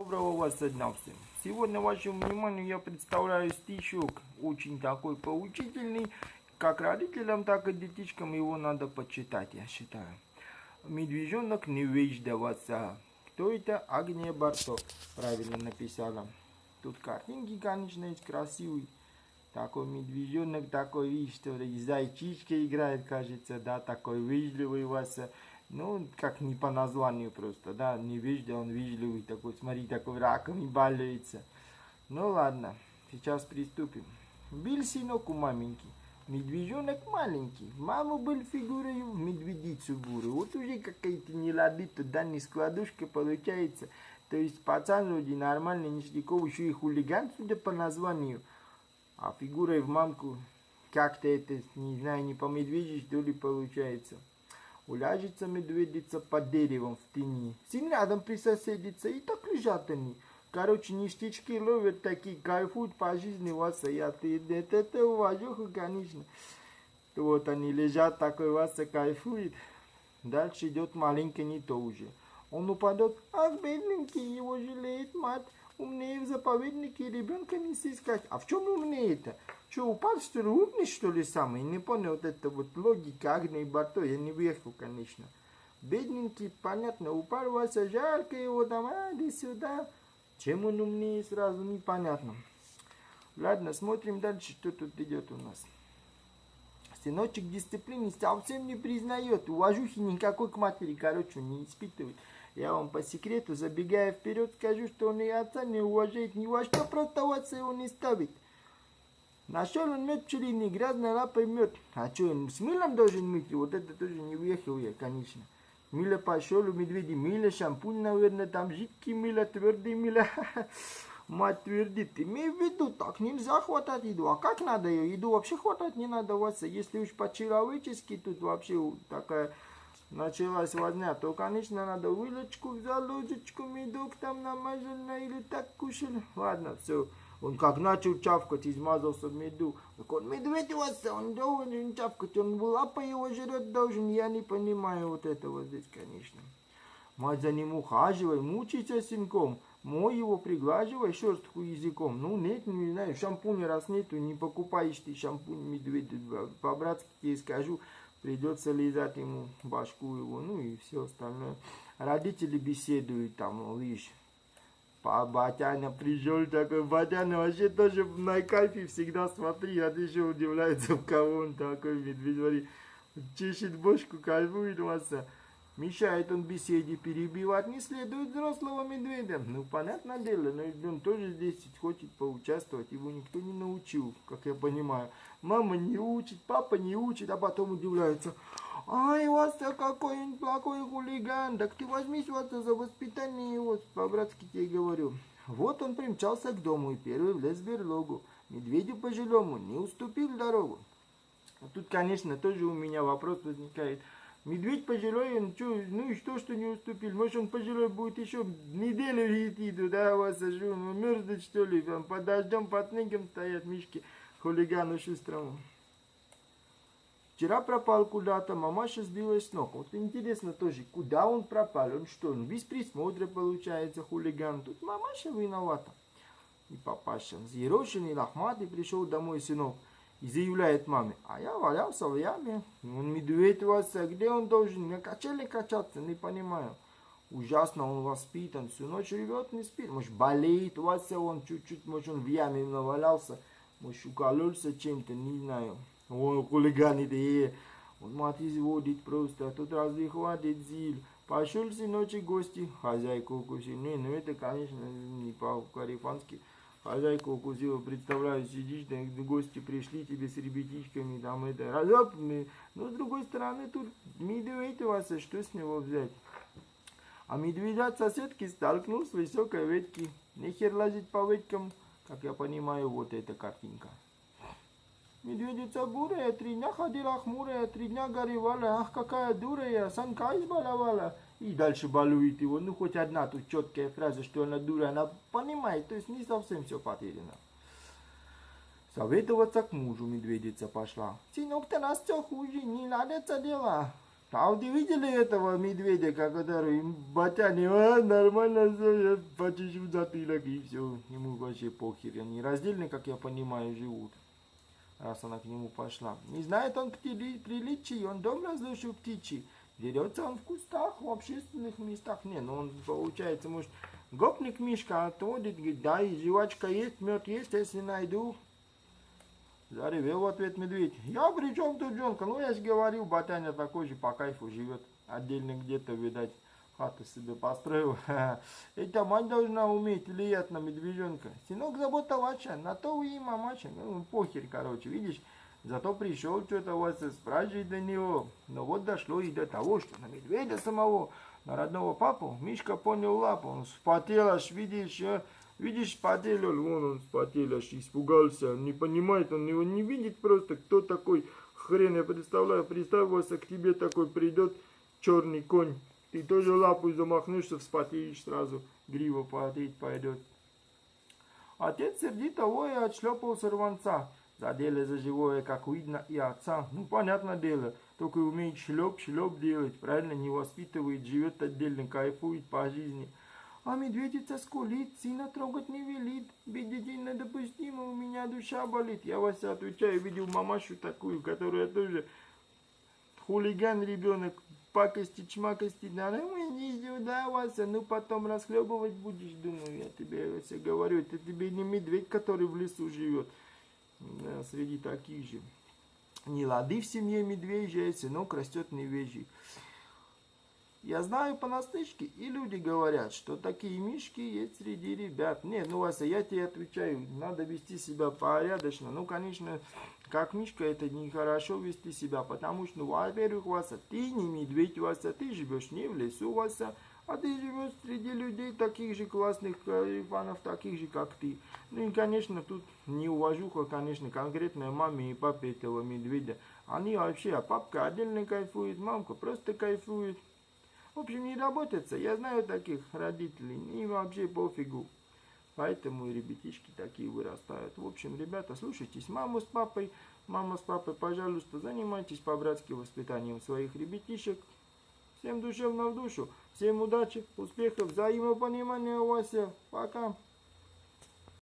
Доброго вас дня всем. Сегодня вашему вниманию я представляю стишок, очень такой поучительный, как родителям, так и детишкам его надо почитать, я считаю. Медвежонок не веждоваться. Кто это? Агния Барто. Правильно написала. Тут картинки, конечно, есть красивые. Такой медвежонок, такой, видишь, что зайчичка играет, кажется, да, такой вежливый вас. Ну, как не по названию просто, да, не вежливый, он вежливый такой, смотри, такой раком и балуется. Ну ладно, сейчас приступим. Был сынок у маменьки, медвежонок маленький, мама был фигурой в медведицу буру. Вот уже какая-то не лады, туда не складушка получается. То есть пацан вроде нормальный, ништяков, еще и хулиган, судя по названию. А фигурой в мамку как-то это, не знаю, не по медвежьи, что ли, получается. Уляжется медведица под деревом в тени. Сын рядом присоседится, и так лежат они. Короче, ништячки ловят такие, кайфуют по жизни, вас я ты, это, это уважуха, конечно. Вот они лежат, такой вас кайфует. Дальше идет маленький не то уже. Он упадет, ах, бедненький, его жалеет мать. Умнее в заповеднике ребенка не искать. А в чем умнее-то? Что, упал, что ли, умный, что ли, самый? Не понял вот это вот логика Агни и Барто, я не въехал, конечно. Бедненький, понятно, упал, Вася, жарко его там, а, иди сюда. Чем он умнее, сразу непонятно. Ладно, смотрим дальше, что тут идет у нас. Сыночек дисциплины совсем не признает, уважухи никакой к матери, короче, не испытывает. Я вам по секрету, забегая вперед, скажу, что он и отца не уважает ни во что, отца его не ставит. Нашел он мед пчелиный, грязной лапой мед. А что, он с мылом должен мыть? Вот это тоже не уехал я, конечно. Мыло пошел у медведя, мыло, шампунь, наверное, там жидкий мыло, твердый мыло. Мать твердит, имей в виду, так нельзя хватать еду. А как надо ее? Еду вообще хватать не надо, Вася. Если уж по-человечески тут вообще такая началась возня, то, конечно, надо вилочку взял, ложечку, медок там намазал, или так кушал. Ладно, все. Он как начал чавкать, измазался в меду. Так он медведь вас, он должен чавкать, он лапой его жрет должен. Я не понимаю вот этого здесь, конечно. Мать за ним ухаживай, мучайся сынком. Мой его приглаживай шерстку языком. Ну, нет, не знаю, шампунь раз нету, не покупаешь ты шампунь медведя. По-братски тебе скажу, придется лизать ему башку его, ну и все остальное. Родители беседуют там, видишь, Па Батяня пришел такой, Батяня вообще тоже на кайфе всегда смотри, а ты еще удивляется, в кого он такой, медведь, смотри, чешет бошку, кайфует вас. Мешает он беседе, перебивать не следует взрослого медведя. Ну, понятное дело, но он тоже здесь хочет поучаствовать, его никто не научил, как я понимаю. Мама не учит, папа не учит, а потом удивляется. Ай, Вася, какой он плохой хулиган. Так ты возьмись, Вася, за воспитание его, по-братски тебе говорю. Вот он примчался к дому и первый влез в берлогу. Медведю пожилому не уступил дорогу. А тут, конечно, тоже у меня вопрос возникает. Медведь пожилой, что, ну и что, что не уступил? Может, он пожилой будет еще неделю идти туда, вас сажу, ну, мерзнуть, что ли, там, под дождем, под снегом стоят мишки хулигану шустрому. Вчера пропал куда-то, мамаша сбилась с ног. Вот интересно тоже, куда он пропал? Он что, он без присмотра получается хулиган? Тут мамаша виновата. И папаша, взъерошенный, лохматый, пришел домой сынок и заявляет маме, а я валялся в яме. Он медведь вас, а где он должен? На качели качаться, не понимаю. Ужасно он воспитан, всю ночь живет, не спит. Может, болеет у вас, он чуть-чуть, может, он в яме навалялся. Может, укололся чем-то, не знаю. Ой, хулиганы такие. Он мать изводит просто, а тут разве хватит зил. Пошел сыночек гости, хозяйку укусил. Не, ну это, конечно, не по-карифански. Хозяйку укусила, представляю, сидишь, да, гости пришли тебе с ребятишками, там это, разоп, но с другой стороны, тут медведь у вас, что с него взять? А медведь от соседки столкнул с высокой ветки. Нехер лазить по веткам, как я понимаю, вот эта картинка. Медведица бурая, три дня ходила хмурая, три дня горевала, ах, какая дурая, санка избаловала. И дальше балует его, ну хоть одна тут четкая фраза, что она дура, она понимает, то есть не совсем все потеряно. Советоваться к мужу медведица пошла. Сынок, ты нас все хуже, не надо это дело. А вот видели этого медведя, который батяне, а, нормально все, я почищу затылок и все. Ему вообще похер. Они раздельно, как я понимаю, живут. Раз она к нему пошла. Не знает он приличий, он дом разрушил птичий. Дерется он в кустах, в общественных местах. Не, ну он, получается, может, гопник Мишка отводит, говорит, да, и жвачка есть, мед есть, если найду. Заревел в ответ медведь. Я при чем тут Джонка? Ну, я же говорил, Батяня такой же по кайфу живет. Отдельно где-то, видать, хату себе построил. Эта мать должна уметь влиять на медвежонка. Сынок забота ваша, на то вы и мамаша. Ну, похер, короче, видишь. Зато пришел что-то вас спрашивает до него. Но вот дошло и до того, что на медведя самого, на родного папу, Мишка понял лапу. Он вспотел аж, видишь, а? видишь, спотел он, вон он спотел аж, испугался. Не понимает, он его не видит просто, кто такой хрен. Я представляю, представился к тебе такой придет черный конь. Ты тоже лапу замахнешься, вспотеешь сразу, грива потеть пойдет. Отец сердито воя отшлепал сорванца. Задели за живое, как видно, и отца. Ну, понятное дело, только умеет шлеп-шлеп делать, правильно, не воспитывает, живет отдельно, кайфует по жизни. А медведица скулит, сына трогать не велит. Детей недопустимо, у меня душа болит. Я вас отвечаю, видел мамашу такую, которая тоже хулиган ребенок, пакости, чмакости, да, ну иди сюда, Вася, ну потом расхлебывать будешь, думаю, я тебе Вася говорю, это тебе не медведь, который в лесу живет среди таких же. Не лады в семье медвежья, сынок растет невежий. Я знаю понаслышке, и люди говорят, что такие мишки есть среди ребят. Нет, ну, Вася, я тебе отвечаю, надо вести себя порядочно. Ну, конечно, как мишка, это нехорошо вести себя, потому что, ну, во-первых, Вася, ты не медведь, Вася, ты живешь не в лесу, Вася, а ты живешь среди людей таких же классных карифанов, таких же, как ты. Ну и, конечно, тут не уважуха, конечно, конкретно маме и папе этого медведя. Они вообще, а папка отдельно кайфует, мамка просто кайфует. В общем, не работается. Я знаю таких родителей, им вообще пофигу. Поэтому и ребятишки такие вырастают. В общем, ребята, слушайтесь маму с папой. Мама с папой, пожалуйста, занимайтесь по-братски воспитанием своих ребятишек. Всем душевно в душу. Всем удачи, успехов, взаимопонимания, Вася. Пока.